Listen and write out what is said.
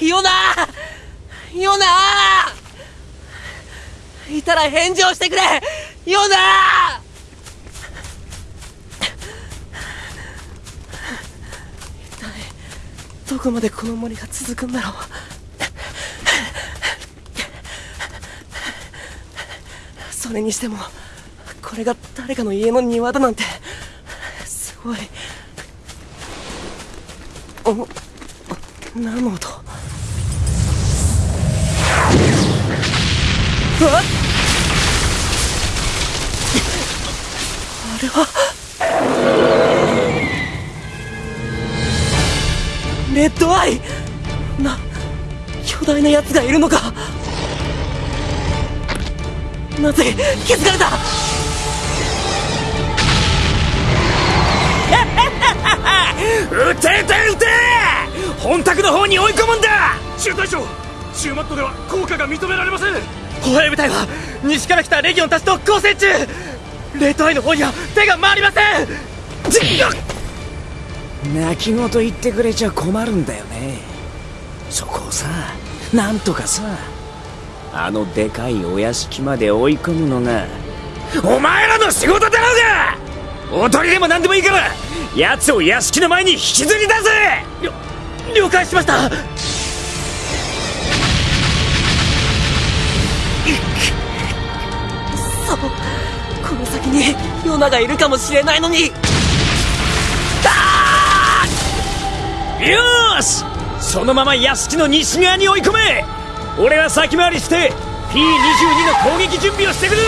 ヨナヨナいたら返事をしてくれヨナ一体どこまでこの森が続くんだろう。それにしてもこれが誰かの家の庭だなんてすごい。お何の音ああれは。レッドアイな巨大なやつがいるのかまずい気づかれた撃て撃て撃て本宅の方に追い込むんだ中隊長中マットでは効果が認められません。歩兵部隊は西から来たレギオンたちと交戦中。レッドアイの方には手が回りません。泣き言言ってくれちゃ困るんだよね。そこをさなんとかさあのでかいお屋敷まで追い込むのがお前らの仕事だろうが。おとりでも何でもいいから奴を屋敷の前に引きずり出せ。了解しましたこの先にヨナがいるかもしれないのに。よし!そのまま屋敷の西側に追い込め!俺は先回りして P22 の攻撃準備をしてくる!